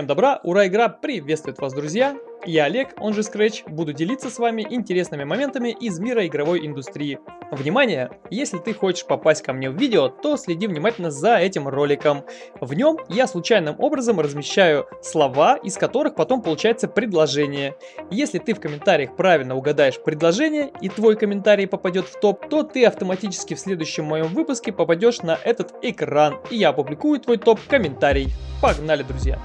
Всем добра, ура, игра приветствует вас, друзья! Я Олег, он же Scratch, буду делиться с вами интересными моментами из мира игровой индустрии. Внимание! Если ты хочешь попасть ко мне в видео, то следи внимательно за этим роликом. В нем я случайным образом размещаю слова, из которых потом получается предложение. Если ты в комментариях правильно угадаешь предложение и твой комментарий попадет в топ, то ты автоматически в следующем моем выпуске попадешь на этот экран, и я опубликую твой топ-комментарий. Погнали, друзья!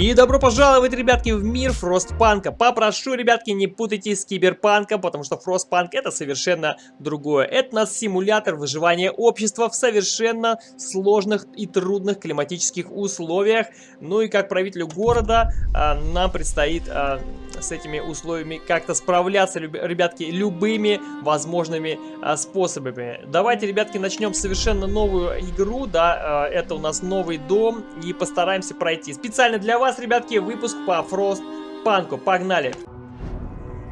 И добро пожаловать, ребятки, в мир Фростпанка. Попрошу, ребятки, не путайте с Киберпанком, потому что Фростпанк это совершенно другое. Это у нас симулятор выживания общества в совершенно сложных и трудных климатических условиях. Ну и как правителю города а, нам предстоит а, с этими условиями как-то справляться, ребятки, любыми возможными а, способами. Давайте, ребятки, начнем совершенно новую игру, да, а, это у нас новый дом, и постараемся пройти. Специально для вас вас, ребятки, выпуск по Фрост Панку. Погнали!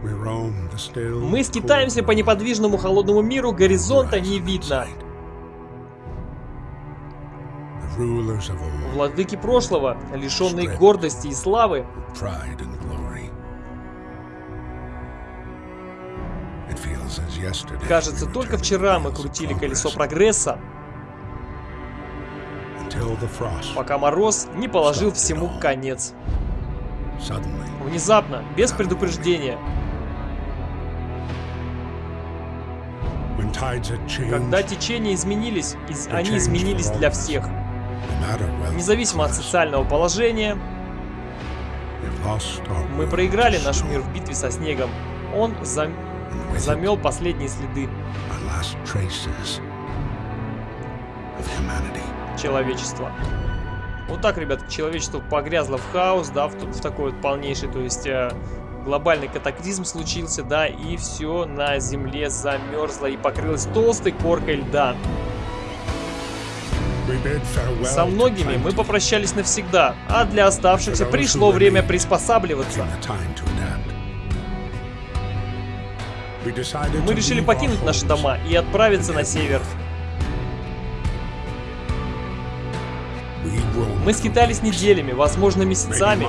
Мы скитаемся по неподвижному холодному миру, горизонта не видно. Владыки прошлого, лишенные гордости и славы, Кажется, только вчера мы крутили колесо прогресса, пока мороз не положил всему конец. Внезапно, без предупреждения. Когда течения изменились, они изменились для всех. Независимо от социального положения, мы проиграли наш мир в битве со снегом. Он зам... замел последние следы человечества. Вот так, ребят, человечество погрязло в хаос, да, в, в такой вот полнейший, то есть э, глобальный катаклизм случился, да, и все на Земле замерзло и покрылось толстой коркой льда. Со многими мы попрощались навсегда, а для оставшихся пришло время приспосабливаться. Мы решили покинуть наши дома и отправиться на север. Мы скитались неделями, возможно месяцами,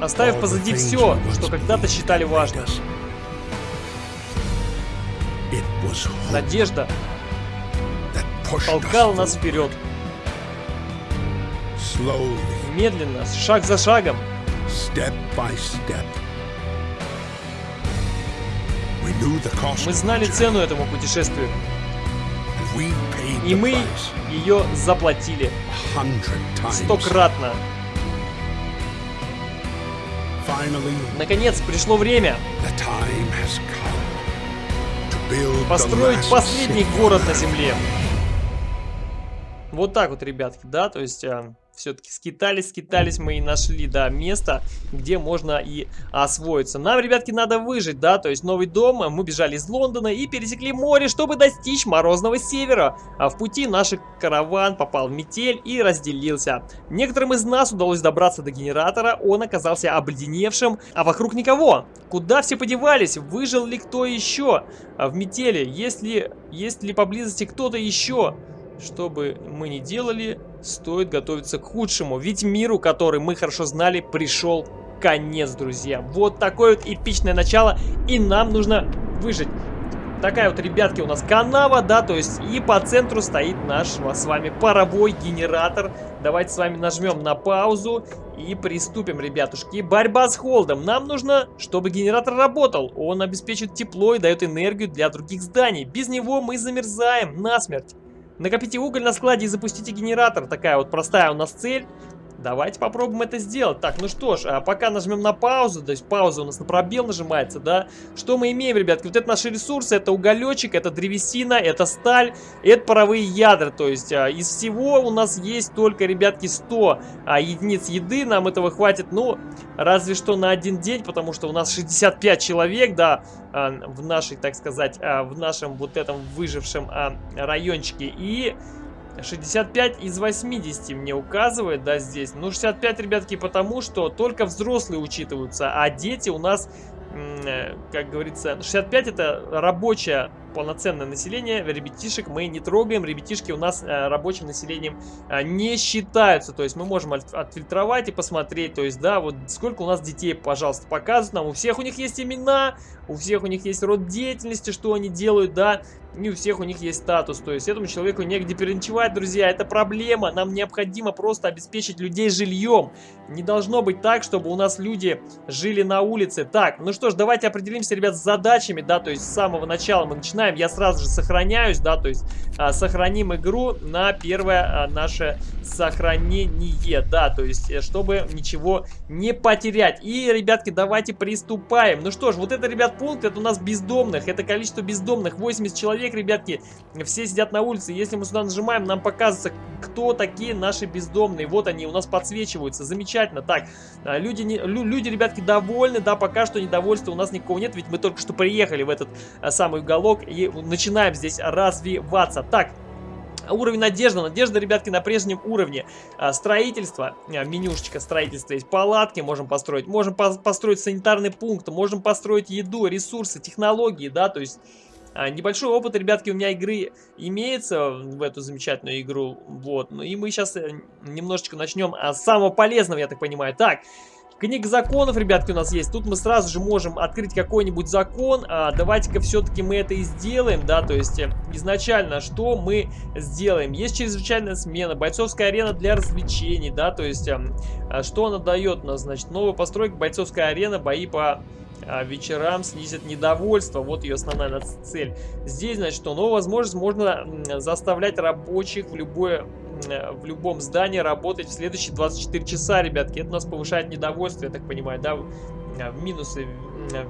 оставив позади все, что когда-то считали важным. Надежда толкала нас вперед. Медленно, шаг за шагом. Мы знали цену этому путешествию. И мы ее заплатили. Стократно. Наконец пришло время. построить последний город на Земле. Вот так вот, ребятки, да, то есть... Все-таки скитались, скитались мы и нашли, да, место, где можно и освоиться. Нам, ребятки, надо выжить, да, то есть новый дом. Мы бежали из Лондона и пересекли море, чтобы достичь морозного севера. А в пути наш караван попал в метель и разделился. Некоторым из нас удалось добраться до генератора, он оказался обледеневшим, а вокруг никого. Куда все подевались? Выжил ли кто еще в метели? Есть ли, есть ли поблизости кто-то еще? Что бы мы ни делали, стоит готовиться к худшему. Ведь миру, который мы хорошо знали, пришел конец, друзья. Вот такое вот эпичное начало, и нам нужно выжить. Такая вот, ребятки, у нас канава, да, то есть и по центру стоит наш с вами паровой генератор. Давайте с вами нажмем на паузу и приступим, ребятушки. Борьба с холодом. Нам нужно, чтобы генератор работал. Он обеспечит тепло и дает энергию для других зданий. Без него мы замерзаем насмерть. Накопите уголь на складе и запустите генератор. Такая вот простая у нас цель. Давайте попробуем это сделать. Так, ну что ж, а пока нажмем на паузу, то есть пауза у нас на пробел нажимается, да. Что мы имеем, ребятки? Вот это наши ресурсы, это уголечек, это древесина, это сталь, это паровые ядра. То есть а, из всего у нас есть только, ребятки, 100 а, единиц еды. Нам этого хватит, ну, разве что на один день, потому что у нас 65 человек, да, а, в нашей, так сказать, а, в нашем вот этом выжившем а, райончике. И 65 из 80 мне указывает, да, здесь. Ну, 65, ребятки, потому что только взрослые учитываются, а дети у нас э, как говорится, 65 это рабочая полноценное население, ребятишек мы не трогаем, ребятишки у нас э, рабочим населением э, не считаются, то есть мы можем от, отфильтровать и посмотреть, то есть, да, вот сколько у нас детей, пожалуйста, показывают нам, у всех у них есть имена, у всех у них есть род деятельности, что они делают, да, и у всех у них есть статус, то есть этому человеку негде переночевать, друзья, это проблема, нам необходимо просто обеспечить людей жильем, не должно быть так, чтобы у нас люди жили на улице, так, ну что ж, давайте определимся, ребят, с задачами, да, то есть с самого начала мы начинаем начинаем, я сразу же сохраняюсь, да, то есть а, сохраним игру на первое а, наше сохранение, да, то есть э, чтобы ничего не потерять. И, ребятки, давайте приступаем. Ну что ж, вот это, ребят, пункт, это у нас бездомных, это количество бездомных, 80 человек, ребятки, все сидят на улице. Если мы сюда нажимаем, нам показывается, кто такие наши бездомные. Вот они у нас подсвечиваются, замечательно. Так, а, люди, не, люди, ребятки, довольны, да, пока что недовольства у нас никого нет, ведь мы только что приехали в этот а, самый уголок начинаем здесь развиваться. Так, Уровень надежды. Надежда, ребятки, на прежнем уровне. А, строительство. А, менюшечка строительства есть. Палатки можем построить. Можем по построить санитарный пункт. Можем построить еду, ресурсы, технологии, да, то есть... А, небольшой опыт, ребятки, у меня игры имеется в эту замечательную игру. Вот. Ну и мы сейчас э, немножечко начнем с самого полезного, я так понимаю. Так, Книга законов, ребятки, у нас есть. Тут мы сразу же можем открыть какой-нибудь закон. А, Давайте-ка все-таки мы это и сделаем, да, то есть э, изначально что мы сделаем? Есть чрезвычайная смена, бойцовская арена для развлечений, да, то есть э, а что она дает нас? Значит, новая постройка, бойцовская арена, бои по а, вечерам снизит недовольство. Вот ее основная цель. Здесь, значит, что новая возможность можно заставлять рабочих в любое в любом здании работать в следующие 24 часа, ребятки. Это нас повышает недовольство, я так понимаю, да? Э, минусы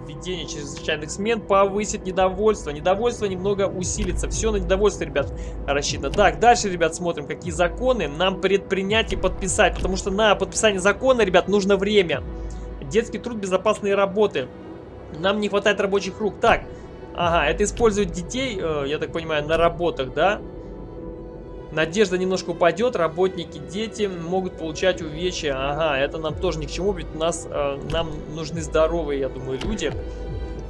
введения чрезвычайных смен повысит недовольство. Недовольство немного усилится. Все на недовольство, ребят, рассчитано. Так, дальше, ребят, смотрим, какие законы нам предпринять и подписать. Потому что на подписание закона, ребят, нужно время. Детский труд безопасные работы. Нам не хватает рабочих рук. Так, ага, это используют детей, э, я так понимаю, на работах, да? Надежда немножко упадет, работники, дети могут получать увечья. Ага, это нам тоже ни к чему, ведь у нас, э, нам нужны здоровые, я думаю, люди.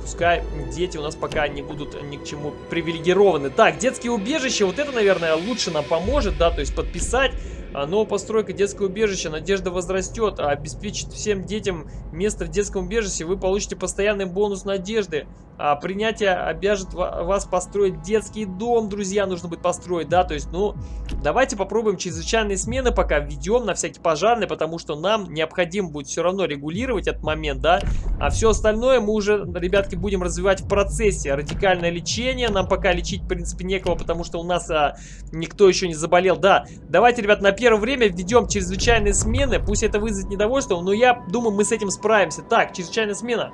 Пускай дети у нас пока не будут ни к чему привилегированы. Так, детские убежища, вот это, наверное, лучше нам поможет, да, то есть подписать а, новая постройка детского убежища. Надежда возрастет. А обеспечит всем детям место в детском убежище. Вы получите постоянный бонус надежды. А принятие обяжет вас построить детский дом, друзья, нужно будет построить, да, то есть, ну, давайте попробуем чрезвычайные смены пока введем на всякий пожарный, потому что нам необходимо будет все равно регулировать этот момент, да, а все остальное мы уже, ребятки, будем развивать в процессе. Радикальное лечение, нам пока лечить, в принципе, некого, потому что у нас а, никто еще не заболел, да. Давайте, ребят, на первое время введем чрезвычайные смены, пусть это вызовет недовольство, но я думаю, мы с этим справимся. Так, чрезвычайная смена.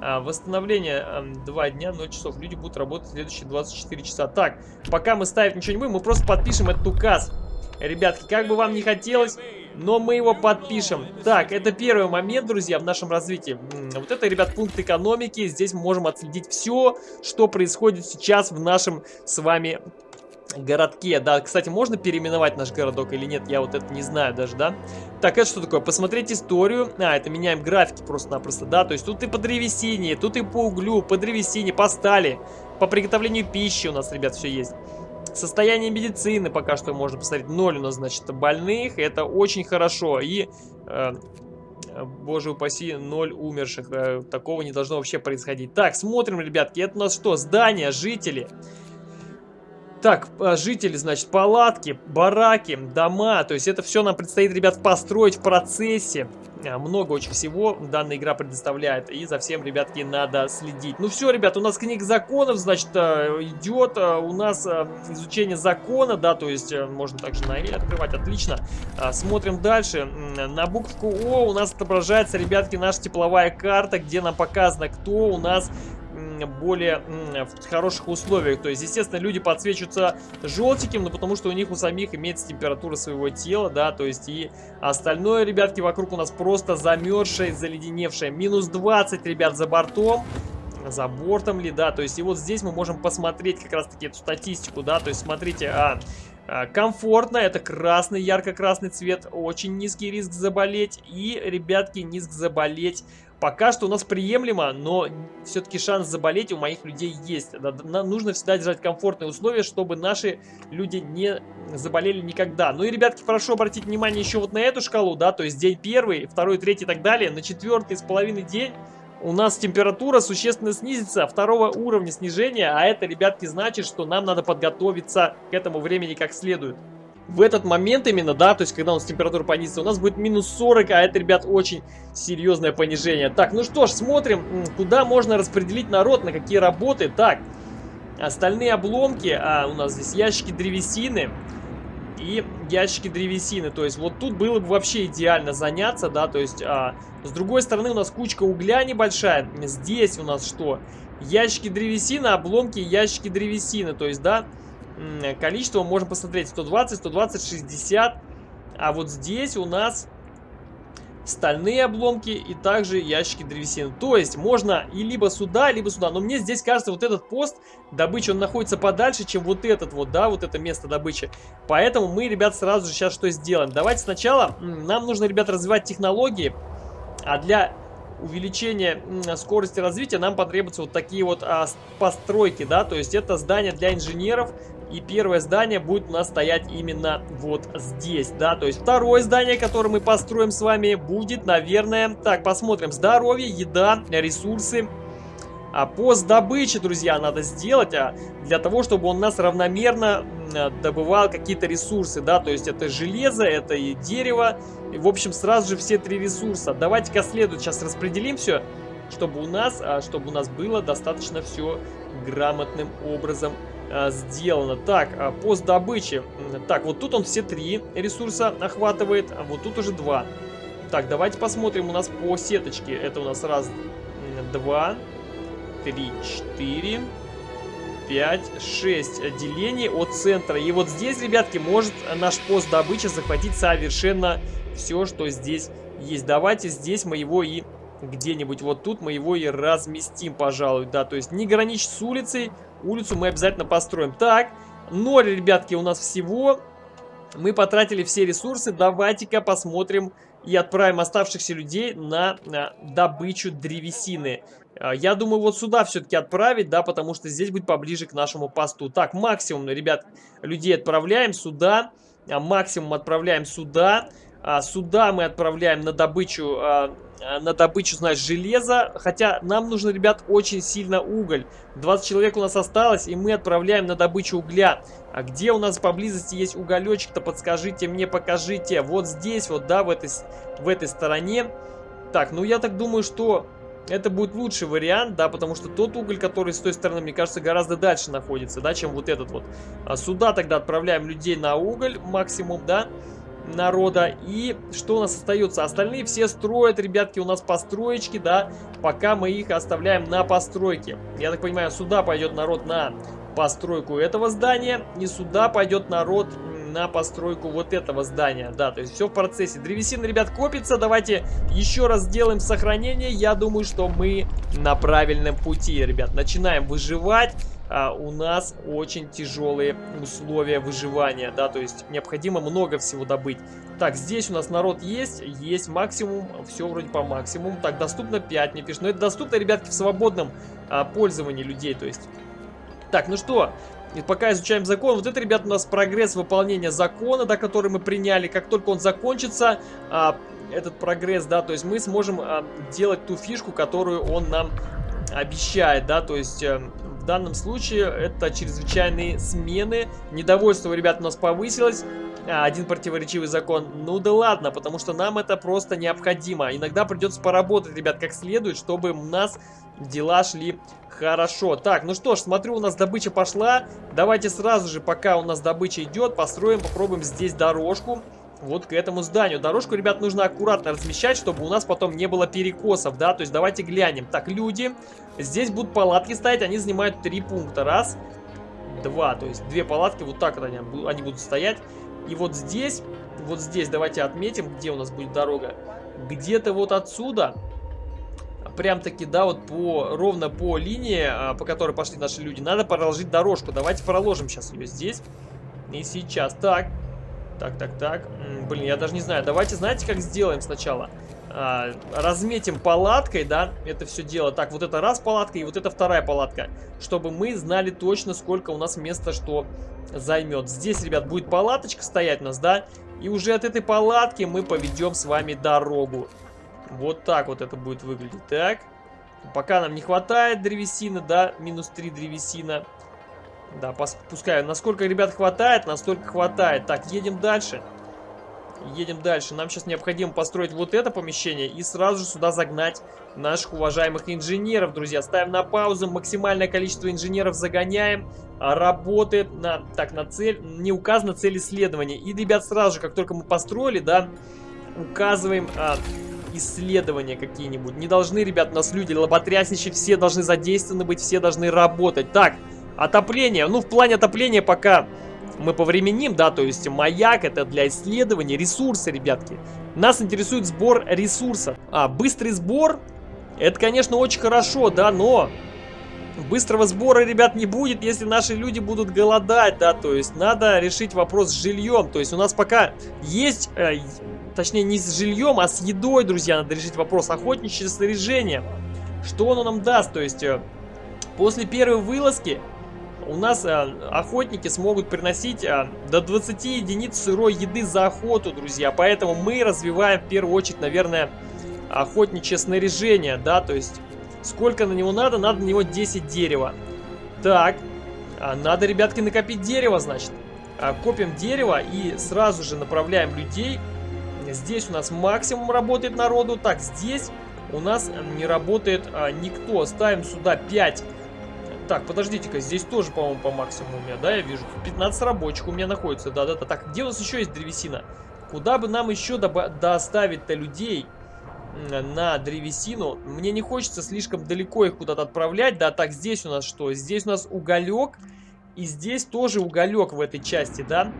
А, восстановление а, 2 дня, 0 часов. Люди будут работать следующие 24 часа. Так, пока мы ставить ничего не будем, мы просто подпишем этот указ. Ребятки, как бы вам не хотелось, но мы его подпишем. Так, это первый момент, друзья, в нашем развитии. Вот это, ребят, пункт экономики. Здесь мы можем отследить все, что происходит сейчас в нашем с вами городке. Да, кстати, можно переименовать наш городок или нет, я вот это не знаю даже, да. Так, это что такое? Посмотреть историю. А, это меняем графики просто-напросто, да. То есть тут и по древесине, тут и по углю, по древесине, по стали. По приготовлению пищи у нас, ребят, все есть. Состояние медицины пока что можно посмотреть. Ноль у нас, значит, больных. Это очень хорошо. И... Э, боже упаси, ноль умерших. Э, такого не должно вообще происходить. Так, смотрим, ребятки. Это у нас что? Здания, жители. Так, а, жители, значит, палатки, бараки, дома. То есть это все нам предстоит, ребят, построить в процессе. А, много очень всего данная игра предоставляет. И за всем, ребятки, надо следить. Ну все, ребят, у нас книга законов, значит, а, идет. У нас изучение закона, да, то есть э, можно также на E открывать, отлично. Смотрим дальше. На букву О у нас отображается, ребятки, наша тепловая карта, где нам показано, кто у нас более в хороших условиях. То есть, естественно, люди подсвечиваются желтеньким, но потому что у них у самих имеется температура своего тела, да, то есть и остальное, ребятки, вокруг у нас просто замерзшее, заледеневшее. Минус 20, ребят, за бортом за бортом ли, да, то есть и вот здесь мы можем посмотреть как раз таки эту статистику, да, то есть смотрите, а, а, комфортно, это красный, ярко-красный цвет, очень низкий риск заболеть и, ребятки, низк заболеть Пока что у нас приемлемо, но все-таки шанс заболеть у моих людей есть. Нам нужно всегда держать комфортные условия, чтобы наши люди не заболели никогда. Ну и, ребятки, прошу обратить внимание еще вот на эту шкалу, да, то есть день первый, второй, третий и так далее. На четвертый с половиной день у нас температура существенно снизится, второго уровня снижения, а это, ребятки, значит, что нам надо подготовиться к этому времени как следует в этот момент именно, да, то есть когда у нас температура понизится, у нас будет минус 40, а это, ребят, очень серьезное понижение. Так, ну что ж, смотрим, куда можно распределить народ, на какие работы. Так, остальные обломки, а у нас здесь ящики древесины и ящики древесины. То есть вот тут было бы вообще идеально заняться, да, то есть а, с другой стороны у нас кучка угля небольшая. Здесь у нас что? Ящики древесины, обломки, ящики древесины, то есть, да, количество можем посмотреть 120, 120, 60. А вот здесь у нас стальные обломки и также ящики древесины. То есть можно и либо сюда, либо сюда. Но мне здесь кажется, вот этот пост добычи, он находится подальше, чем вот этот вот, да, вот это место добычи. Поэтому мы, ребят, сразу же сейчас что сделаем? Давайте сначала, нам нужно, ребят, развивать технологии. А для увеличения скорости развития нам потребуются вот такие вот а, постройки, да, то есть это здание для инженеров, и первое здание будет у нас стоять именно вот здесь, да. То есть второе здание, которое мы построим с вами, будет, наверное... Так, посмотрим. Здоровье, еда, ресурсы. А пост добычи, друзья, надо сделать, а для того, чтобы он нас равномерно добывал какие-то ресурсы, да, то есть это железо, это и дерево, и, в общем, сразу же все три ресурса. Давайте-ка следует сейчас распределим все, чтобы у нас, а, чтобы у нас было достаточно все грамотным образом а, сделано. Так, а, пост добычи. Так, вот тут он все три ресурса охватывает, а вот тут уже два. Так, давайте посмотрим у нас по сеточке. Это у нас раз, два, три, четыре, пять, шесть делений от центра. И вот здесь, ребятки, может наш пост добычи захватить совершенно все, что здесь есть. Давайте здесь мы его и где-нибудь вот тут мы его и разместим, пожалуй, да, то есть не граничить с улицей, улицу мы обязательно построим. Так, ноль, ребятки, у нас всего, мы потратили все ресурсы, давайте-ка посмотрим и отправим оставшихся людей на, на добычу древесины. А, я думаю, вот сюда все-таки отправить, да, потому что здесь будет поближе к нашему посту. Так, максимум, ребят, людей отправляем сюда, а максимум отправляем сюда. А, сюда мы отправляем на добычу а, Э, на добычу, знаешь, железа. Хотя нам нужно, ребят, очень сильно уголь. 20 человек у нас осталось, и мы отправляем на добычу угля. А где у нас поблизости есть уголечек-то, подскажите мне, покажите. Вот здесь, вот, да, в этой, в этой стороне. Так, ну я так думаю, что это будет лучший вариант, да, потому что тот уголь, который с той стороны, мне кажется, гораздо дальше находится, да, чем вот этот вот. А сюда тогда отправляем людей на уголь максимум, да народа. И что у нас остается? Остальные все строят, ребятки, у нас построечки, да, пока мы их оставляем на постройке. Я так понимаю, сюда пойдет народ на постройку этого здания, и сюда пойдет народ на постройку вот этого здания. Да, то есть все в процессе. Древесина, ребят, копится. Давайте еще раз сделаем сохранение. Я думаю, что мы на правильном пути, ребят. Начинаем выживать а, у нас очень тяжелые условия выживания, да, то есть необходимо много всего добыть. Так, здесь у нас народ есть, есть максимум, все вроде по максимуму. Так, доступно 5, мне пишут. Но это доступно, ребятки, в свободном а, пользовании людей, то есть. Так, ну что, и пока изучаем закон, вот это, ребят, у нас прогресс выполнения закона, да, который мы приняли. Как только он закончится, а, этот прогресс, да, то есть мы сможем а, делать ту фишку, которую он нам обещает, да, то есть э, в данном случае это чрезвычайные смены. Недовольство у ребят у нас повысилось. А, один противоречивый закон. Ну да ладно, потому что нам это просто необходимо. Иногда придется поработать, ребят, как следует, чтобы у нас дела шли хорошо. Так, ну что ж, смотрю, у нас добыча пошла. Давайте сразу же, пока у нас добыча идет, построим, попробуем здесь дорожку вот к этому зданию. Дорожку, ребят, нужно аккуратно размещать, чтобы у нас потом не было перекосов, да, то есть давайте глянем. Так, люди, здесь будут палатки стоять, они занимают три пункта. Раз, два, то есть две палатки, вот так вот они, они будут стоять. И вот здесь, вот здесь давайте отметим, где у нас будет дорога. Где-то вот отсюда, прям-таки, да, вот по, ровно по линии, а, по которой пошли наши люди, надо проложить дорожку. Давайте проложим сейчас ее здесь. И сейчас. Так. Так, так, так. Блин, я даже не знаю. Давайте, знаете, как сделаем сначала? А, разметим палаткой, да, это все дело. Так, вот это раз палатка и вот это вторая палатка. Чтобы мы знали точно, сколько у нас места что займет. Здесь, ребят, будет палаточка стоять у нас, да? И уже от этой палатки мы поведем с вами дорогу. Вот так вот это будет выглядеть. Так. Пока нам не хватает древесины, да, минус 3 древесина. Да, пускай. Насколько, ребят, хватает, настолько хватает. Так, едем дальше. Едем дальше. Нам сейчас необходимо построить вот это помещение и сразу же сюда загнать наших уважаемых инженеров, друзья. Ставим на паузу, максимальное количество инженеров загоняем. А, работает на, так, на цель, не указана цель исследования. И, ребят, сразу же, как только мы построили, да, указываем а, исследования какие-нибудь. Не должны, ребят, у нас люди лоботрясничать, все должны задействованы быть, все должны работать. Так, отопление. Ну, в плане отопления пока мы повременим, да, то есть маяк это для исследования, ресурсы, ребятки. Нас интересует сбор ресурсов. А, быстрый сбор, это, конечно, очень хорошо, да, но быстрого сбора, ребят, не будет, если наши люди будут голодать, да, то есть надо решить вопрос с жильем, то есть у нас пока есть, э, точнее не с жильем, а с едой, друзья, надо решить вопрос охотничье снаряжение. Что оно нам даст, то есть э, после первой вылазки у нас а, охотники смогут приносить а, до 20 единиц сырой еды за охоту, друзья. Поэтому мы развиваем в первую очередь, наверное, охотничье снаряжение, да, то есть сколько на него надо? Надо на него 10 дерева. Так, а, надо, ребятки, накопить дерево, значит. А, копим дерево и сразу же направляем людей. Здесь у нас максимум работает народу. Так, здесь у нас не работает а, никто. Ставим сюда 5 так, подождите-ка, здесь тоже, по-моему, по максимуму у меня, да, я вижу. 15 рабочих у меня находится, да-да-да. Так, где у нас еще есть древесина? Куда бы нам еще доставить-то людей на древесину? Мне не хочется слишком далеко их куда-то отправлять, да. Так, здесь у нас что? Здесь у нас уголек. И здесь тоже уголек в этой части, да,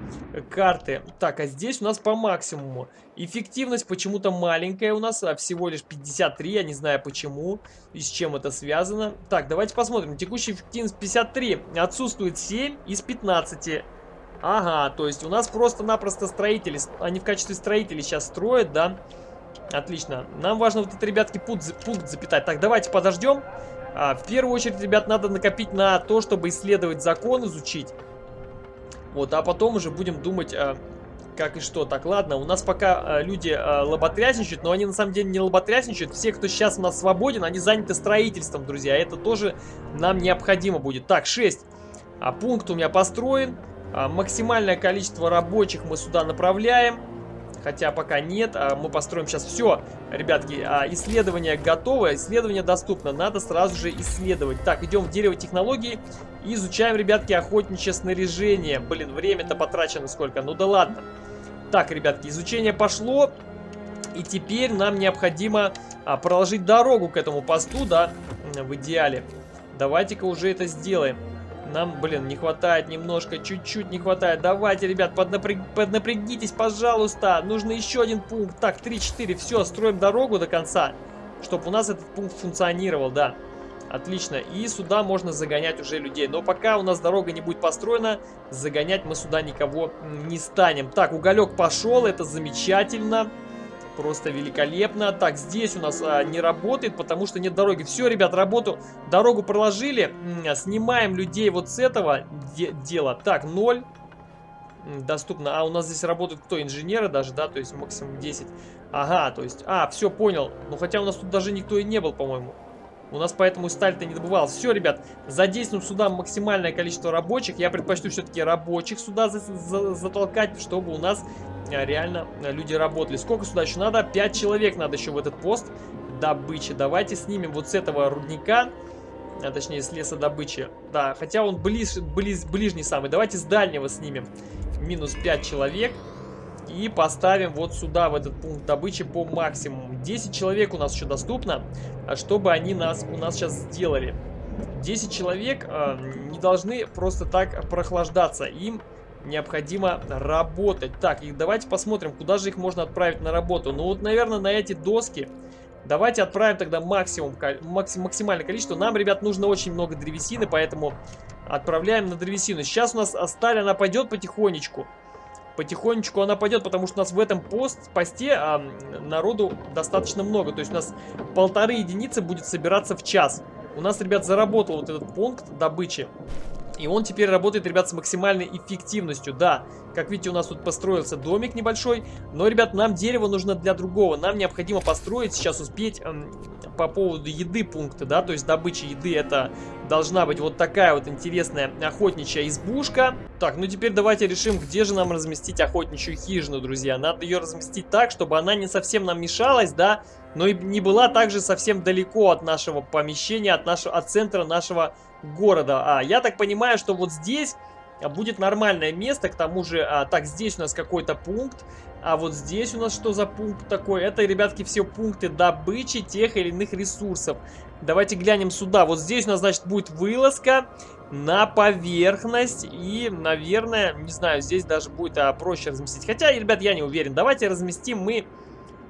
карты. Так, а здесь у нас по максимуму. Эффективность почему-то маленькая у нас, а всего лишь 53, я не знаю почему и с чем это связано. Так, давайте посмотрим. Текущая эффективность 53, отсутствует 7 из 15. Ага, то есть у нас просто-напросто строители, они в качестве строителей сейчас строят, да. Отлично. Нам важно вот этот, ребятки, пункт, пункт запитать. Так, давайте подождем. А, в первую очередь, ребят, надо накопить на то, чтобы исследовать закон, изучить. Вот, а потом уже будем думать, а, как и что. Так, ладно, у нас пока а, люди а, лоботрясничают, но они на самом деле не лоботрясничают. Все, кто сейчас у нас свободен, они заняты строительством, друзья. Это тоже нам необходимо будет. Так, 6. А пункт у меня построен. А, максимальное количество рабочих мы сюда направляем. Хотя пока нет, а мы построим сейчас все. Ребятки, а, исследование готово, исследование доступно. Надо сразу же исследовать. Так, идем в дерево технологий и изучаем, ребятки, охотничье снаряжение. Блин, время-то потрачено сколько. Ну да ладно. Так, ребятки, изучение пошло. И теперь нам необходимо а, проложить дорогу к этому посту, да, в идеале. Давайте-ка уже это сделаем. Нам, блин, не хватает немножко, чуть-чуть не хватает. Давайте, ребят, поднапряг... поднапрягитесь, пожалуйста. Нужно еще один пункт. Так, 3-4, все, строим дорогу до конца. Чтобы у нас этот пункт функционировал, да. Отлично. И сюда можно загонять уже людей. Но пока у нас дорога не будет построена, загонять мы сюда никого не станем. Так, уголек пошел, это замечательно. Просто великолепно. Так, здесь у нас а, не работает, потому что нет дороги. Все, ребят, работу, дорогу проложили. Снимаем людей вот с этого де дела. Так, 0 доступно. А у нас здесь работают кто? Инженеры даже, да? То есть максимум 10. Ага, то есть... А, все, понял. Ну, хотя у нас тут даже никто и не был, по-моему. У нас поэтому сталь-то не добывал. Все, ребят, задействуем сюда максимальное количество рабочих. Я предпочту все-таки рабочих сюда за за затолкать, чтобы у нас реально люди работали. Сколько сюда еще надо? 5 человек надо еще в этот пост добычи. Давайте снимем вот с этого рудника, а точнее с леса добычи. Да, хотя он близ, близ, ближний самый. Давайте с дальнего снимем. Минус 5 человек. И поставим вот сюда, в этот пункт добычи по максимуму. 10 человек у нас еще доступно, а чтобы они нас у нас сейчас сделали. 10 человек э, не должны просто так прохлаждаться. Им необходимо работать. Так, и давайте посмотрим, куда же их можно отправить на работу. Ну вот, наверное, на эти доски. Давайте отправим тогда максимум, максим, максимальное количество. Нам, ребят, нужно очень много древесины, поэтому Отправляем на древесину. Сейчас у нас сталь, она пойдет потихонечку. Потихонечку она пойдет, потому что у нас в этом пост, посте а, народу достаточно много. То есть у нас полторы единицы будет собираться в час. У нас, ребят, заработал вот этот пункт добычи. И он теперь работает, ребят, с максимальной эффективностью. Да, как видите, у нас тут построился домик небольшой. Но, ребят, нам дерево нужно для другого. Нам необходимо построить, сейчас успеть эм, по поводу еды пункты, да. То есть добыча еды это должна быть вот такая вот интересная охотничья избушка. Так, ну теперь давайте решим, где же нам разместить охотничью хижину, друзья. Надо ее разместить так, чтобы она не совсем нам мешалась, да. Но и не была также совсем далеко от нашего помещения, от, нашего, от центра нашего города. А, я так понимаю, что вот здесь будет нормальное место, к тому же, а, так, здесь у нас какой-то пункт, а вот здесь у нас что за пункт такой? Это, ребятки, все пункты добычи тех или иных ресурсов. Давайте глянем сюда. Вот здесь у нас, значит, будет вылазка на поверхность. И, наверное, не знаю, здесь даже будет а, проще разместить. Хотя, ребят, я не уверен. Давайте разместим мы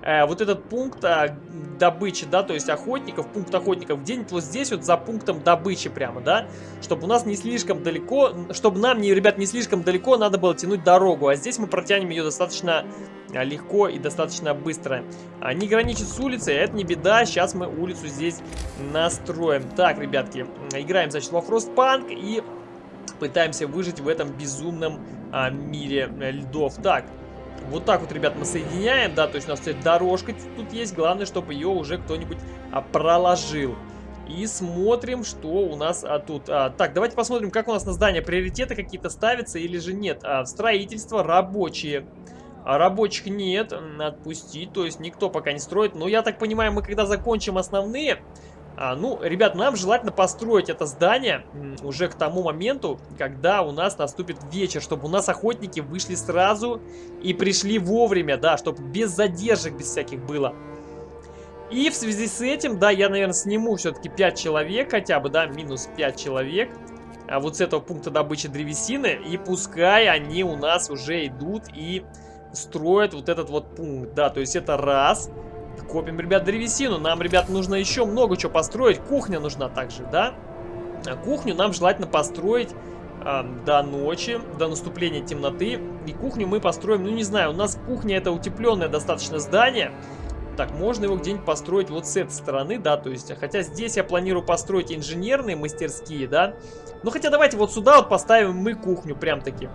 э, вот этот пункт э, добычи, да, то есть охотников, пункт охотников где-нибудь вот здесь вот за пунктом добычи прямо, да, чтобы у нас не слишком далеко, чтобы нам, не, ребят, не слишком далеко надо было тянуть дорогу, а здесь мы протянем ее достаточно э, легко и достаточно быстро. А, не граничит с улицей, это не беда, сейчас мы улицу здесь настроим. Так, ребятки, играем, значит, во Frostpunk и пытаемся выжить в этом безумном а, мире льдов. Так, вот так вот, ребят, мы соединяем, да, то есть у нас кстати, дорожка тут есть, главное, чтобы ее уже кто-нибудь а, проложил. И смотрим, что у нас а, тут. А, так, давайте посмотрим, как у нас на здание приоритеты какие-то ставятся или же нет. А, строительство рабочие. А рабочих нет, отпустить, то есть никто пока не строит. Но я так понимаю, мы когда закончим основные, а, ну, ребят, нам желательно построить это здание уже к тому моменту, когда у нас наступит вечер, чтобы у нас охотники вышли сразу и пришли вовремя, да, чтобы без задержек, без всяких было. И в связи с этим, да, я, наверное, сниму все-таки 5 человек хотя бы, да, минус 5 человек. А вот с этого пункта добычи древесины. И пускай они у нас уже идут и строят вот этот вот пункт, да, то есть это раз... Копим, ребят, древесину. Нам, ребят, нужно еще много чего построить. Кухня нужна также, да? А кухню нам желательно построить э, до ночи, до наступления темноты. И кухню мы построим, ну не знаю, у нас кухня это утепленное достаточно здание. Так, можно его где-нибудь построить вот с этой стороны, да, то есть, хотя здесь я планирую построить инженерные мастерские, да. Ну, хотя давайте вот сюда вот поставим мы кухню прям-таки.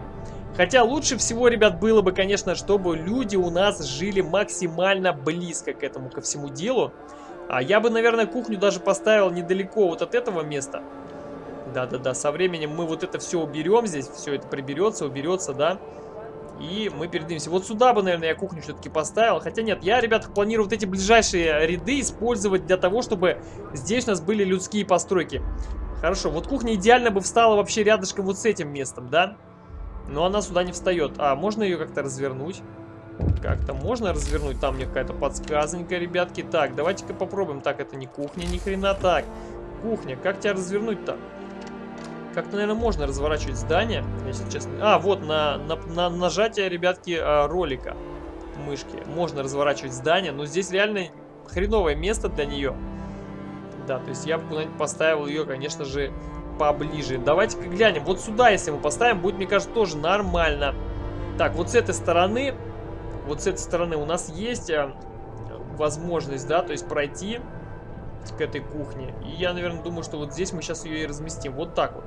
Хотя лучше всего, ребят, было бы, конечно, чтобы люди у нас жили максимально близко к этому, ко всему делу. А я бы, наверное, кухню даже поставил недалеко вот от этого места. Да-да-да, со временем мы вот это все уберем здесь, все это приберется, уберется, да. И мы передвинемся. Вот сюда бы, наверное, я кухню все-таки поставил. Хотя нет, я, ребят, планирую вот эти ближайшие ряды использовать для того, чтобы здесь у нас были людские постройки. Хорошо, вот кухня идеально бы встала вообще рядышком вот с этим местом, да? Но она сюда не встает. А, можно ее как-то развернуть? Как-то можно развернуть? Там мне какая-то подсказонька, ребятки. Так, давайте-ка попробуем. Так, это не кухня, ни хрена. Так, кухня. Как тебя развернуть-то? Как-то, наверное, можно разворачивать здание, если честно. А, вот, на, на, на нажатие, ребятки, а, ролика мышки. Можно разворачивать здание, но здесь реально хреновое место для нее. Да, то есть я бы поставил ее, конечно же, поближе. Давайте-ка глянем. Вот сюда, если мы поставим, будет, мне кажется, тоже нормально. Так, вот с этой стороны, вот с этой стороны у нас есть а, возможность, да, то есть пройти к этой кухне. И я, наверное, думаю, что вот здесь мы сейчас ее и разместим. Вот так вот.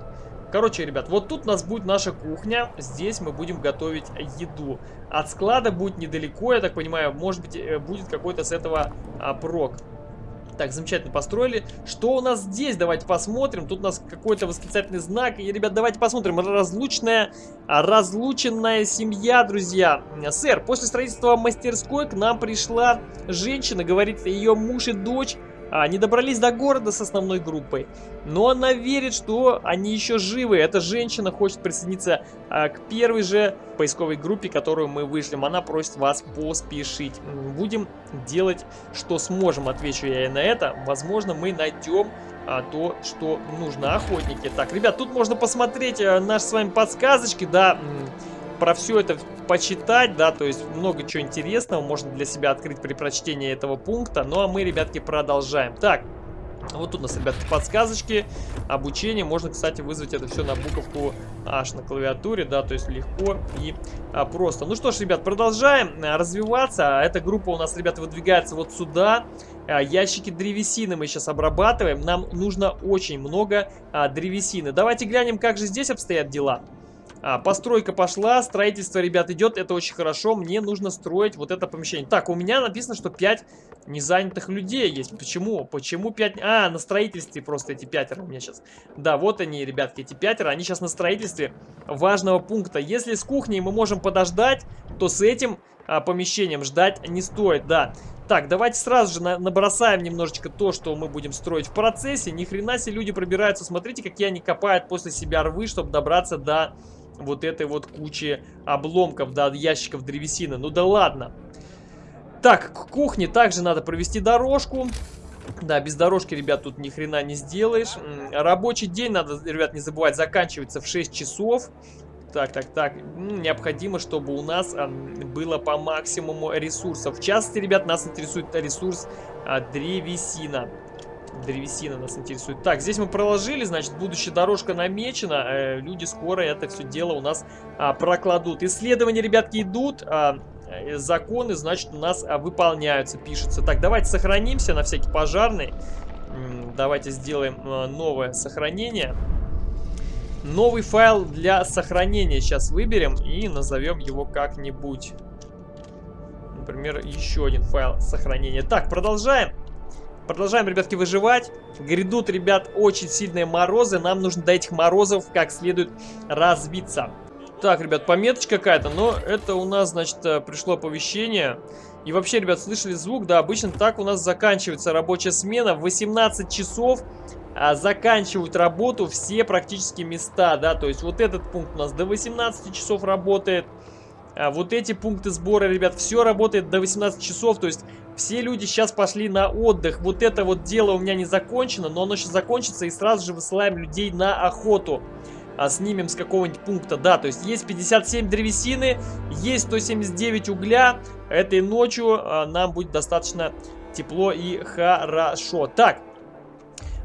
Короче, ребят, вот тут у нас будет наша кухня. Здесь мы будем готовить еду. От склада будет недалеко, я так понимаю. Может быть, э, будет какой-то с этого а, прок. Так, замечательно построили. Что у нас здесь? Давайте посмотрим. Тут у нас какой-то восклицательный знак. И, ребят, давайте посмотрим. Разлучная, разлученная семья, друзья. Сэр, после строительства мастерской к нам пришла женщина. Говорит, ее муж и дочь а, не добрались до города с основной группой, но она верит, что они еще живы. Эта женщина хочет присоединиться а, к первой же поисковой группе, которую мы вышлем. Она просит вас поспешить. Будем делать, что сможем, отвечу я ей на это. Возможно, мы найдем а, то, что нужно. Охотники. Так, ребят, тут можно посмотреть а, наши с вами подсказочки, да, про все это почитать, да, то есть много чего интересного можно для себя открыть при прочтении этого пункта. Ну а мы, ребятки, продолжаем. Так, Вот тут у нас, ребятки, подсказочки, обучение. Можно, кстати, вызвать это все на буковку H на клавиатуре, да, то есть легко и а, просто. Ну что ж, ребят, продолжаем а, развиваться. Эта группа у нас, ребята, выдвигается вот сюда. А, ящики древесины мы сейчас обрабатываем. Нам нужно очень много а, древесины. Давайте глянем, как же здесь обстоят дела. А, постройка пошла, строительство, ребят, идет, это очень хорошо. Мне нужно строить вот это помещение. Так, у меня написано, что 5 незанятых людей есть. Почему? Почему 5? А, на строительстве просто эти пятеро у меня сейчас. Да, вот они, ребятки, эти пятеро, они сейчас на строительстве важного пункта. Если с кухней мы можем подождать, то с этим а, помещением ждать не стоит, да. Так, давайте сразу же на набросаем немножечко то, что мы будем строить в процессе. Ни хрена себе люди пробираются. Смотрите, какие они копают после себя рвы, чтобы добраться до вот этой вот кучи обломков, да, ящиков древесины. Ну да ладно. Так, к кухне также надо провести дорожку. Да, без дорожки, ребят, тут ни хрена не сделаешь. Рабочий день, надо, ребят, не забывать, заканчивается в 6 часов. Так, так, так. Необходимо, чтобы у нас было по максимуму ресурсов. В частности, ребят, нас интересует ресурс а, древесина древесина нас интересует. Так, здесь мы проложили, значит, будущая дорожка намечена. Э, люди скоро это все дело у нас а, прокладут. Исследования, ребятки, идут. А, э, законы, значит, у нас выполняются, пишется. Так, давайте сохранимся на всякий пожарный. Давайте сделаем новое сохранение. Новый файл для сохранения сейчас выберем и назовем его как-нибудь. Например, еще один файл сохранения. Так, продолжаем. Продолжаем, ребятки, выживать. Грядут, ребят, очень сильные морозы. Нам нужно до этих морозов как следует разбиться. Так, ребят, пометочка какая-то, но это у нас, значит, э, пришло оповещение. И вообще, ребят, слышали звук? Да, обычно так у нас заканчивается рабочая смена. В 18 часов а, заканчивают работу все практически места, да. То есть вот этот пункт у нас до 18 часов работает. А вот эти пункты сбора, ребят, все работает до 18 часов. То есть все люди сейчас пошли на отдых. Вот это вот дело у меня не закончено, но оно сейчас закончится и сразу же высылаем людей на охоту. А снимем с какого-нибудь пункта, да, то есть есть 57 древесины, есть 179 угля. Этой ночью а, нам будет достаточно тепло и хорошо. Так,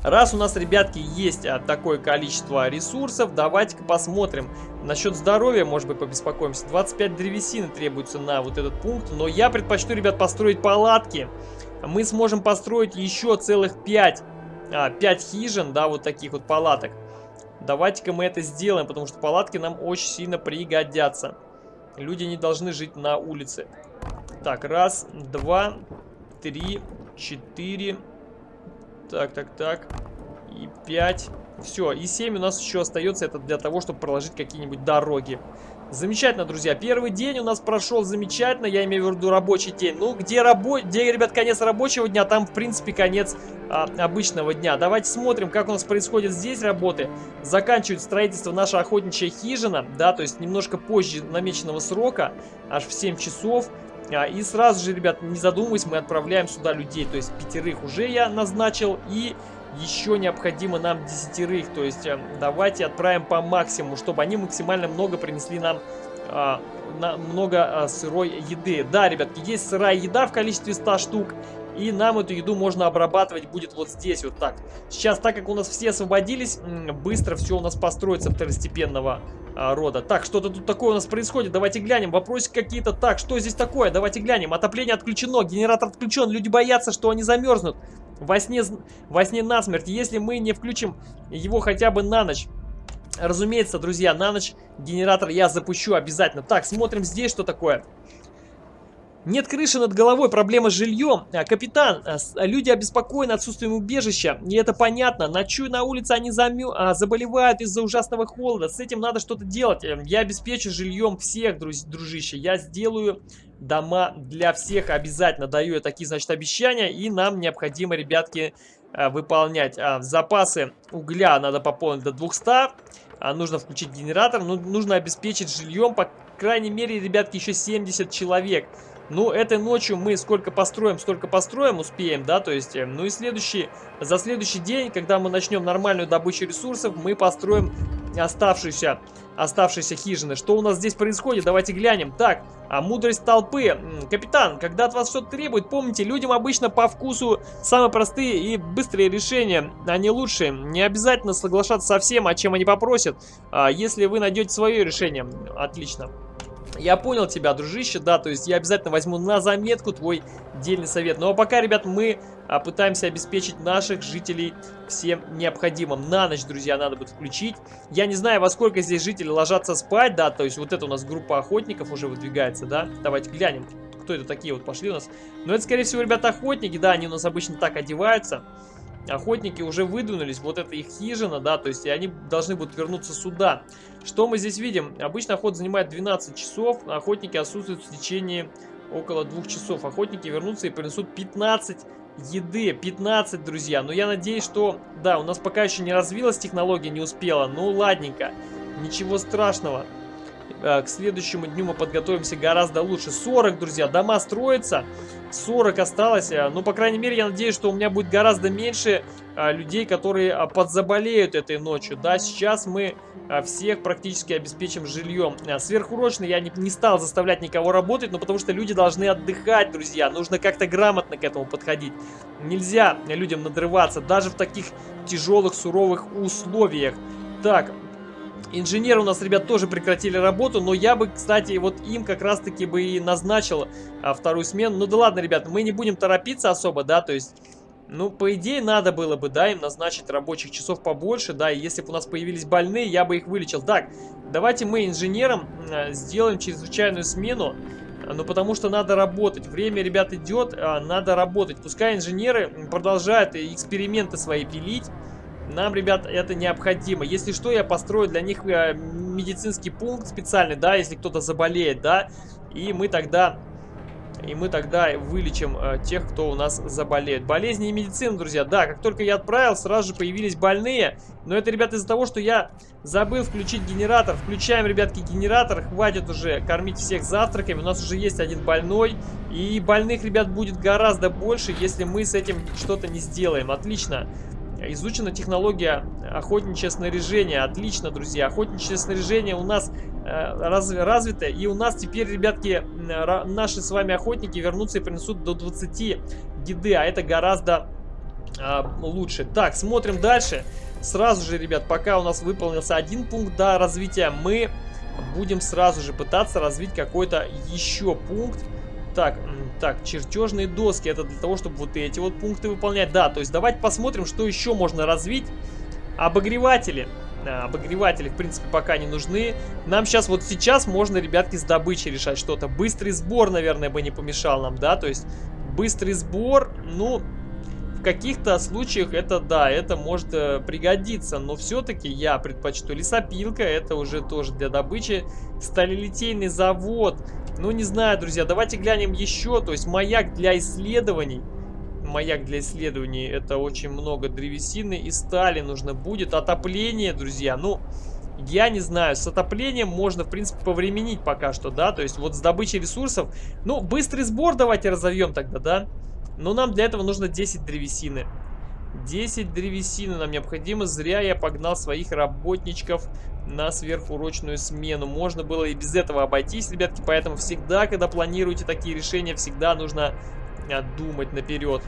Раз у нас, ребятки, есть а, такое количество ресурсов, давайте-ка посмотрим. Насчет здоровья, может быть, побеспокоимся. 25 древесины требуется на вот этот пункт, но я предпочту, ребят, построить палатки. Мы сможем построить еще целых 5, а, 5 хижин, да, вот таких вот палаток. Давайте-ка мы это сделаем, потому что палатки нам очень сильно пригодятся. Люди не должны жить на улице. Так, раз, два, три, четыре, так, так, так. И 5. Все, и 7 у нас еще остается. Это для того, чтобы проложить какие-нибудь дороги. Замечательно, друзья. Первый день у нас прошел замечательно. Я имею в виду рабочий день. Ну, где, рабо... где ребят, конец рабочего дня, там, в принципе, конец а, обычного дня. Давайте смотрим, как у нас происходит здесь работы. Заканчивает строительство наша охотничья хижина. Да, то есть немножко позже намеченного срока. Аж в 7 часов. А, и сразу же, ребят, не задумываясь, мы отправляем сюда людей. То есть пятерых уже я назначил. И еще необходимо нам десятерых. То есть э, давайте отправим по максимуму, чтобы они максимально много принесли нам а, на, много а, сырой еды. Да, ребятки, есть сырая еда в количестве 100 штук. И нам эту еду можно обрабатывать будет вот здесь вот так. Сейчас, так как у нас все освободились, быстро все у нас построится второстепенного а, рода. Так, что-то тут такое у нас происходит. Давайте глянем. Вопросы какие-то. Так, что здесь такое? Давайте глянем. Отопление отключено, генератор отключен. Люди боятся, что они замерзнут. Во сне, во сне насмерть. Если мы не включим его хотя бы на ночь. Разумеется, друзья, на ночь генератор я запущу обязательно. Так, смотрим здесь, что такое. Нет крыши над головой, проблема с жильем. А, капитан, а, а, люди обеспокоены отсутствием убежища, и это понятно. Ночую на улице, они замю... заболевают из-за ужасного холода. С этим надо что-то делать. Эм, я обеспечу жильем всех, друз... дружище. Я сделаю дома для всех. Обязательно даю я такие, значит, обещания. И нам необходимо, ребятки, выполнять. Запасы угля надо пополнить до 200. А, нужно включить генератор. Ну, нужно обеспечить жильем, по крайней мере, ребятки, еще 70 человек. Ну, этой ночью мы сколько построим, столько построим, успеем, да, то есть, э, ну и следующий, за следующий день, когда мы начнем нормальную добычу ресурсов, мы построим оставшуюся оставшиеся хижины. Что у нас здесь происходит? Давайте глянем. Так, а мудрость толпы. Капитан, когда от вас что-то требует, помните, людям обычно по вкусу самые простые и быстрые решения, они лучшие. Не обязательно соглашаться со всем, о чем они попросят, а, если вы найдете свое решение. Отлично. Я понял тебя, дружище, да, то есть я обязательно возьму на заметку твой дельный совет. Ну а пока, ребят, мы а, пытаемся обеспечить наших жителей всем необходимым. На ночь, друзья, надо будет включить. Я не знаю, во сколько здесь жители ложатся спать, да, то есть вот это у нас группа охотников уже выдвигается, да. Давайте глянем, кто это такие вот пошли у нас. Но это, скорее всего, ребята, охотники, да, они у нас обычно так одеваются. Охотники уже выдвинулись, вот это их хижина, да, то есть они должны будут вернуться сюда. Что мы здесь видим? Обычно охота занимает 12 часов, охотники отсутствуют в течение около двух часов. Охотники вернутся и принесут 15 еды, 15, друзья. Но я надеюсь, что, да, у нас пока еще не развилась технология, не успела. Ну, ладненько, ничего страшного. Э, к следующему дню мы подготовимся гораздо лучше. 40, друзья, дома строятся. 40 осталось. Э, ну, по крайней мере, я надеюсь, что у меня будет гораздо меньше а, людей, которые подзаболеют этой ночью. Да, сейчас мы всех практически обеспечим жильем. Сверхурочно я не, не стал заставлять никого работать, но потому что люди должны отдыхать, друзья. Нужно как-то грамотно к этому подходить. Нельзя людям надрываться, даже в таких тяжелых, суровых условиях. Так, Инженеры у нас, ребят, тоже прекратили работу, но я бы, кстати, вот им как раз-таки бы и назначил а, вторую смену. Ну да ладно, ребят, мы не будем торопиться особо, да, то есть... Ну, по идее, надо было бы, да, им назначить рабочих часов побольше, да, и если бы у нас появились больные, я бы их вылечил. Так, давайте мы инженерам э, сделаем чрезвычайную смену, ну, потому что надо работать. Время, ребят, идет, э, надо работать. Пускай инженеры продолжают эксперименты свои пилить, нам, ребят, это необходимо. Если что, я построю для них э, медицинский пункт специальный, да, если кто-то заболеет, да, и мы тогда... И мы тогда вылечим э, тех, кто у нас заболеет. Болезни и медицина, друзья. Да, как только я отправил, сразу же появились больные. Но это, ребят, из-за того, что я забыл включить генератор. Включаем, ребятки, генератор. Хватит уже кормить всех завтраками. У нас уже есть один больной. И больных, ребят, будет гораздо больше, если мы с этим что-то не сделаем. Отлично. Изучена технология охотничье снаряжение. Отлично, друзья. Охотничье снаряжение у нас э, раз, развито. И у нас теперь, ребятки, наши с вами охотники вернутся и принесут до 20 еды. А это гораздо э, лучше. Так, смотрим дальше. Сразу же, ребят, пока у нас выполнился один пункт до развития, мы будем сразу же пытаться развить какой-то еще пункт. Так, так, чертежные доски. Это для того, чтобы вот эти вот пункты выполнять. Да, то есть давайте посмотрим, что еще можно развить. Обогреватели. А, обогреватели, в принципе, пока не нужны. Нам сейчас, вот сейчас можно, ребятки, с добычей решать что-то. Быстрый сбор, наверное, бы не помешал нам, да? То есть быстрый сбор, ну, каких-то случаях это, да, это может э, пригодиться. Но все-таки я предпочту лесопилка, это уже тоже для добычи. Сталелитейный завод. Ну, не знаю, друзья, давайте глянем еще. То есть маяк для исследований. Маяк для исследований. Это очень много древесины и стали нужно будет. Отопление, друзья. Ну, я не знаю. С отоплением можно, в принципе, повременить пока что, да. То есть вот с добычей ресурсов. Ну, быстрый сбор давайте разовьем тогда, да. Но нам для этого нужно 10 древесины. 10 древесины нам необходимо. Зря я погнал своих работничков на сверхурочную смену. Можно было и без этого обойтись, ребятки. Поэтому всегда, когда планируете такие решения, всегда нужно а, думать наперед.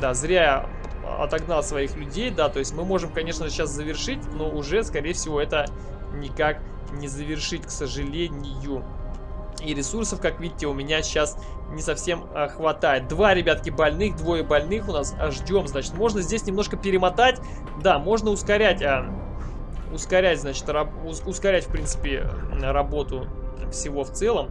Да, зря я отогнал своих людей, да, то есть мы можем, конечно, сейчас завершить, но уже, скорее всего, это никак не завершить, к сожалению. И ресурсов, как видите, у меня сейчас не совсем а, хватает. Два, ребятки, больных, двое больных у нас а, ждем. Значит, можно здесь немножко перемотать. Да, можно ускорять, а, ускорять, значит, раб, ускорять, в принципе, работу всего в целом.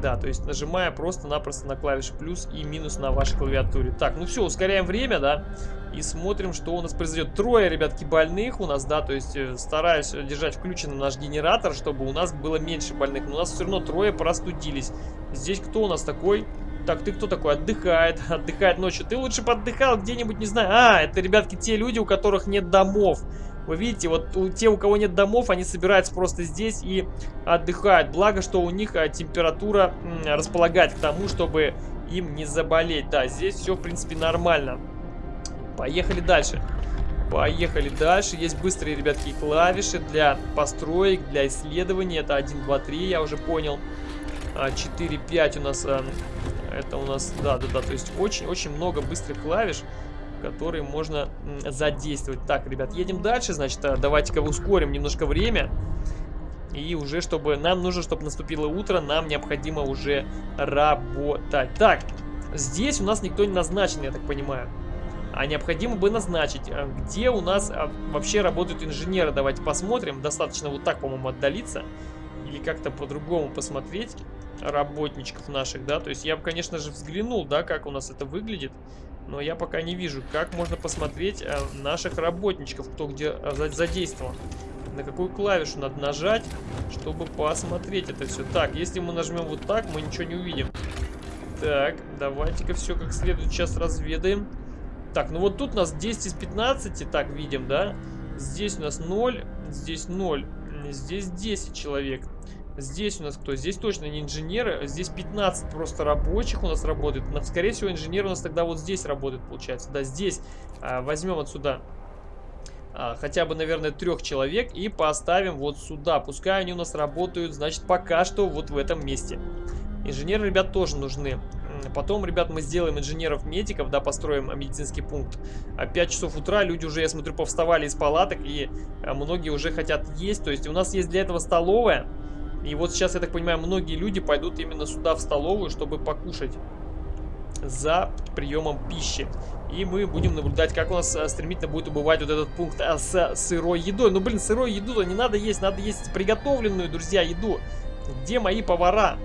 Да, то есть нажимая просто-напросто на клавиши плюс и минус на вашей клавиатуре. Так, ну все, ускоряем время, да, и смотрим, что у нас произойдет. Трое, ребятки, больных у нас, да, то есть э, стараюсь держать включенным наш генератор, чтобы у нас было меньше больных. Но у нас все равно трое простудились. Здесь кто у нас такой? Так, ты кто такой? Отдыхает, отдыхает ночью. Ты лучше поддыхал где-нибудь, не знаю. А, это, ребятки, те люди, у которых нет домов. Вы видите, вот у, те, у кого нет домов, они собираются просто здесь и отдыхают. Благо, что у них а, температура располагает к тому, чтобы им не заболеть. Да, здесь все, в принципе, нормально. Поехали дальше. Поехали дальше. Есть быстрые, ребятки, клавиши для построек, для исследований. Это 1, 2, 3, я уже понял. 4, а, 5 у нас... А, это у нас... Да, да, да. То есть очень-очень много быстрых клавиш, которые можно задействовать. Так, ребят, едем дальше. Значит, а, давайте-ка ускорим немножко время. И уже, чтобы... Нам нужно, чтобы наступило утро, нам необходимо уже работать. Так, здесь у нас никто не назначен, я так понимаю а необходимо бы назначить, э, где у нас э, вообще работают инженеры. Давайте посмотрим. Достаточно вот так, по-моему, отдалиться. Или как-то по-другому посмотреть работничков наших, да. То есть я бы, конечно же, взглянул, да, как у нас это выглядит. Но я пока не вижу, как можно посмотреть э, наших работничков, кто где задействован. На какую клавишу надо нажать, чтобы посмотреть это все. Так, если мы нажмем вот так, мы ничего не увидим. Так, давайте-ка все как следует сейчас разведаем. Так, ну вот тут у нас 10 из 15, так, видим, да? Здесь у нас 0, здесь 0, здесь 10 человек. Здесь у нас кто? Здесь точно не инженеры, здесь 15 просто рабочих у нас работает. Но, скорее всего, инженер у нас тогда вот здесь работает, получается. Да, здесь а, возьмем отсюда а, хотя бы, наверное, трех человек и поставим вот сюда. Пускай они у нас работают, значит, пока что вот в этом месте. Инженеры, ребят, тоже нужны. Потом, ребят, мы сделаем инженеров-медиков, да, построим медицинский пункт. А 5 часов утра люди уже, я смотрю, повставали из палаток, и а, многие уже хотят есть. То есть у нас есть для этого столовая. И вот сейчас, я так понимаю, многие люди пойдут именно сюда, в столовую, чтобы покушать за приемом пищи. И мы будем наблюдать, как у нас а, стремительно будет убывать вот этот пункт а, с сырой едой. Ну, блин, сырой еду-то не надо есть, надо есть приготовленную, друзья, еду. Где мои повара?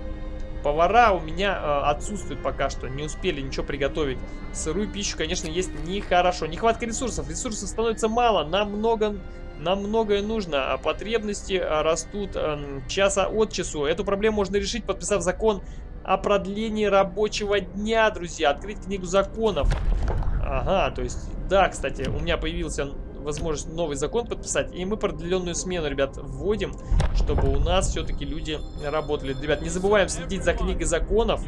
Повара у меня э, отсутствуют пока что, не успели ничего приготовить. Сырую пищу, конечно, есть нехорошо. Нехватка ресурсов, ресурсов становится мало, нам много... Нам многое нужно, а потребности э, растут э, часа от часу. Эту проблему можно решить, подписав закон о продлении рабочего дня, друзья. Открыть книгу законов. Ага, то есть, да, кстати, у меня появился возможность новый закон подписать. И мы продленную смену, ребят, вводим, чтобы у нас все-таки люди работали. Ребят, не забываем следить за книгой законов.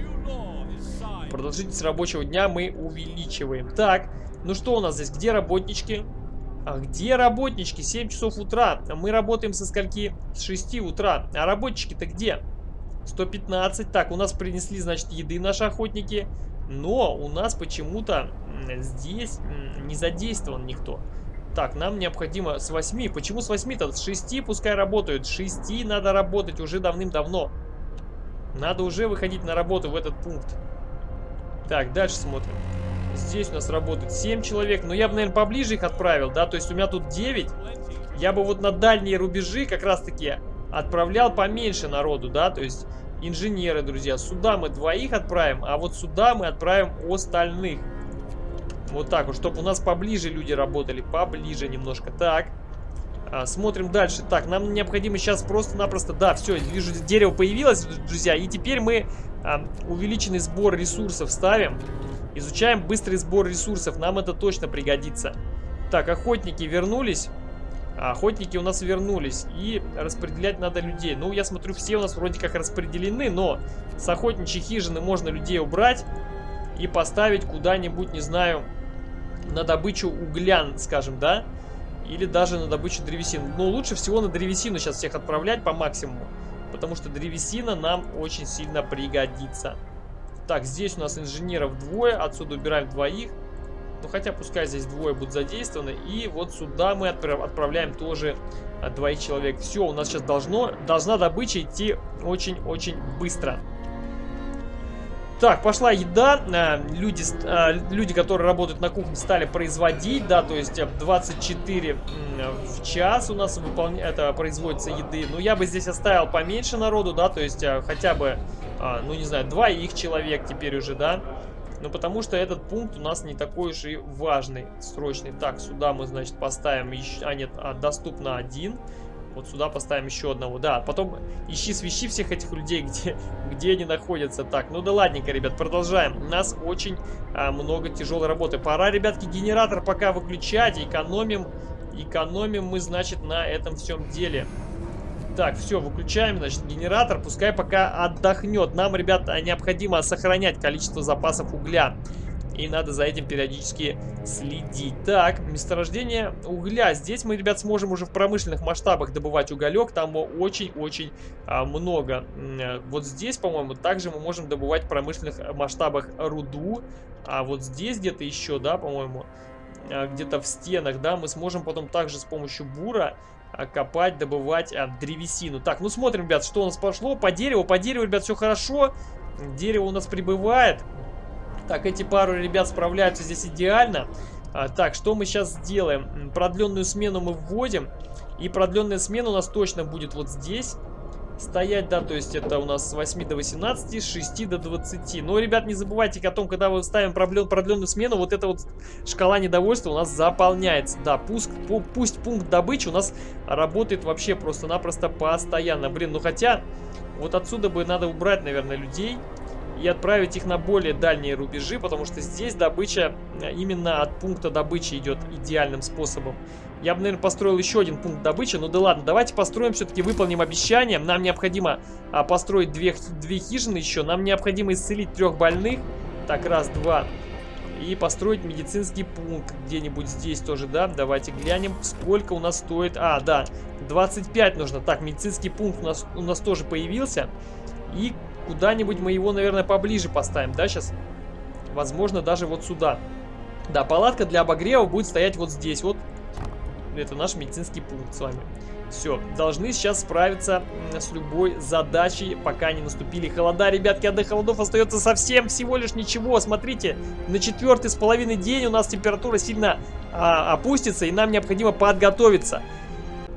Продолжительность рабочего дня мы увеличиваем. Так, ну что у нас здесь? Где работнички? А где работнички? 7 часов утра. Мы работаем со скольки? С 6 утра. А работнички-то где? 115. Так, у нас принесли, значит, еды наши охотники. Но у нас почему-то здесь не задействован никто. Так, нам необходимо с 8. Почему с 8-то? С 6 пускай работают. С 6 надо работать уже давным-давно. Надо уже выходить на работу в этот пункт. Так, дальше смотрим. Здесь у нас работает 7 человек. Но я бы, наверное, поближе их отправил, да? То есть у меня тут 9. Я бы вот на дальние рубежи как раз-таки отправлял поменьше народу, да? То есть инженеры, друзья. Сюда мы двоих отправим, а вот сюда мы отправим остальных. Вот так вот, чтобы у нас поближе люди работали, поближе немножко. Так, а, смотрим дальше. Так, нам необходимо сейчас просто-напросто... Да, все, вижу, дерево появилось, друзья. И теперь мы увеличенный сбор ресурсов ставим. Изучаем быстрый сбор ресурсов, нам это точно пригодится. Так, охотники вернулись. Охотники у нас вернулись. И распределять надо людей. Ну, я смотрю, все у нас вроде как распределены, но с охотничьей хижины можно людей убрать и поставить куда-нибудь, не знаю, на добычу угля, скажем, да? Или даже на добычу древесины. Но лучше всего на древесину сейчас всех отправлять по максимуму. Потому что древесина нам очень сильно пригодится. Так, здесь у нас инженеров двое. Отсюда убираем двоих. Ну, хотя пускай здесь двое будут задействованы. И вот сюда мы отправляем тоже двоих человек. Все, у нас сейчас должно, должна добыча идти очень-очень быстро. Так, пошла еда. Э, люди, э, люди, которые работают на кухне, стали производить, да, то есть 24 э, в час у нас выполня... это производится еды. Ну, я бы здесь оставил поменьше народу, да, то есть хотя бы, ну, не знаю, два их человек теперь уже, да. Ну, потому что этот пункт у нас не такой уж и важный, срочный. Так, сюда мы, значит, поставим еще... А, нет, а, доступно один. Вот сюда поставим еще одного. Да, потом ищи свищи всех этих людей, где, где они находятся. Так, ну да ладненько, ребят, продолжаем. У нас очень а, много тяжелой работы. Пора, ребятки, генератор пока выключать. Экономим, экономим мы, значит, на этом всем деле. Так, все, выключаем, значит, генератор. Пускай пока отдохнет. Нам, ребят, необходимо сохранять количество запасов угля. И надо за этим периодически следить. Так, месторождение угля. Здесь мы, ребят, сможем уже в промышленных масштабах добывать уголек. Там очень-очень а, много. Э, вот здесь, по-моему, также мы можем добывать в промышленных масштабах руду. А вот здесь где-то еще, да, по-моему, а, где-то в стенах, да, мы сможем потом также с помощью бура а, копать, добывать а, древесину. Так, ну смотрим, ребят, что у нас пошло. По дереву, по дереву, ребят, все хорошо. Дерево у нас прибывает. Так, эти пару ребят справляются здесь идеально. А, так, что мы сейчас сделаем? Продленную смену мы вводим. И продленная смена у нас точно будет вот здесь стоять, да, то есть это у нас с 8 до 18, с 6 до 20. Но, ребят, не забывайте о том, когда мы ставим проблем, продленную смену, вот эта вот шкала недовольства у нас заполняется. Да, пусть, пусть пункт добычи у нас работает вообще просто-напросто постоянно. Блин, ну хотя, вот отсюда бы надо убрать, наверное, людей и отправить их на более дальние рубежи, потому что здесь добыча э, именно от пункта добычи идет идеальным способом. Я бы, наверное, построил еще один пункт добычи. Ну да ладно, давайте построим, все-таки выполним обещание. Нам необходимо а, построить две, две хижины еще. Нам необходимо исцелить трех больных. Так, раз, два. И построить медицинский пункт где-нибудь здесь тоже, да? Давайте глянем, сколько у нас стоит. А, да, 25 нужно. Так, медицинский пункт у нас, у нас тоже появился. И куда-нибудь мы его, наверное, поближе поставим, да, сейчас? Возможно, даже вот сюда. Да, палатка для обогрева будет стоять вот здесь вот. Это наш медицинский пункт с вами. Все, должны сейчас справиться с любой задачей, пока не наступили холода. Ребятки, а до холодов остается совсем всего лишь ничего. Смотрите, на четвертый с половиной день у нас температура сильно а, опустится, и нам необходимо подготовиться.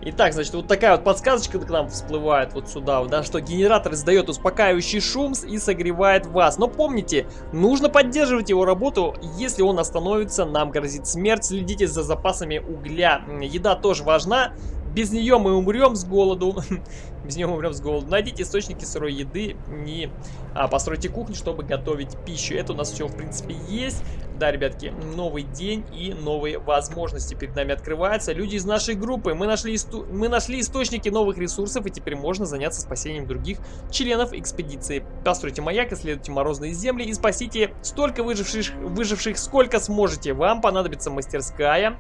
Итак, значит, вот такая вот подсказочка к нам всплывает вот сюда, да, что генератор издает успокаивающий шум и согревает вас. Но помните, нужно поддерживать его работу, если он остановится, нам грозит смерть. Следите за запасами угля. Еда тоже важна, без нее мы умрем с голоду. Без нее мы умрем с голоду. Найдите источники сырой еды и а, постройте кухню, чтобы готовить пищу. Это у нас все, в принципе, есть. Да, ребятки, новый день и новые возможности перед нами открываются. Люди из нашей группы, мы нашли, исту... мы нашли источники новых ресурсов, и теперь можно заняться спасением других членов экспедиции. Постройте маяк, исследуйте морозные земли и спасите столько выживших, выживших сколько сможете. Вам понадобится мастерская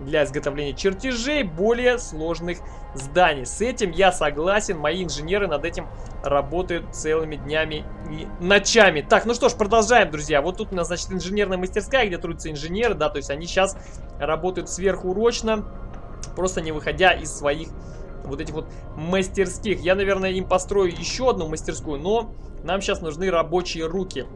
для изготовления чертежей более сложных зданий. С этим я согласен, мои инженеры над этим работают целыми днями и ночами. Так, ну что ж, продолжаем, друзья. Вот тут у нас, значит, инженерная мастерская, где трудятся инженеры, да, то есть они сейчас работают сверхурочно, просто не выходя из своих вот этих вот мастерских. Я, наверное, им построю еще одну мастерскую, но нам сейчас нужны рабочие руки.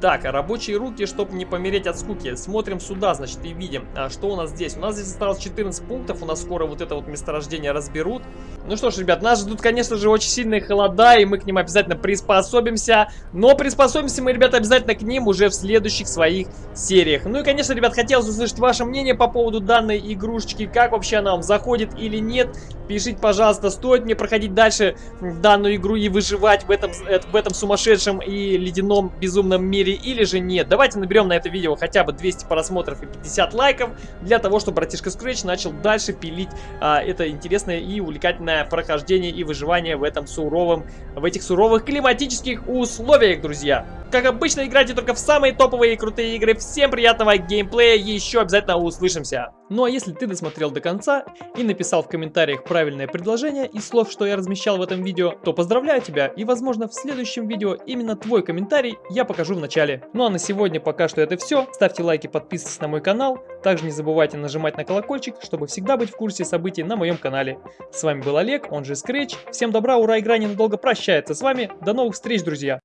Так, а рабочие руки, чтобы не помереть от скуки. Смотрим сюда, значит, и видим, а, что у нас здесь. У нас здесь осталось 14 пунктов, у нас скоро вот это вот месторождение разберут. Ну что ж, ребят, нас ждут, конечно же, очень сильные холода, и мы к ним обязательно приспособимся. Но приспособимся мы, ребята, обязательно к ним уже в следующих своих сериях. Ну и, конечно, ребят, хотелось услышать ваше мнение по поводу данной игрушечки, как вообще она вам заходит или нет. Пишите, пожалуйста, стоит мне проходить дальше данную игру и выживать в этом, в этом сумасшедшем и ледяном безумном мире или же нет. Давайте наберем на это видео хотя бы 200 просмотров и 50 лайков для того, чтобы братишка Scratch начал дальше пилить а, это интересное и увлекательное прохождение и выживание в этом суровом, в этих суровых климатических условиях, друзья. Как обычно, играйте только в самые топовые и крутые игры. Всем приятного геймплея, еще обязательно услышимся. Ну а если ты досмотрел до конца и написал в комментариях правильное предложение из слов, что я размещал в этом видео, то поздравляю тебя и возможно в следующем видео именно твой комментарий я покажу в начале. Ну а на сегодня пока что это все. Ставьте лайки, подписывайтесь на мой канал. Также не забывайте нажимать на колокольчик, чтобы всегда быть в курсе событий на моем канале. С вами был Олег, он же Scratch. Всем добра, ура, игра ненадолго прощается с вами. До новых встреч, друзья!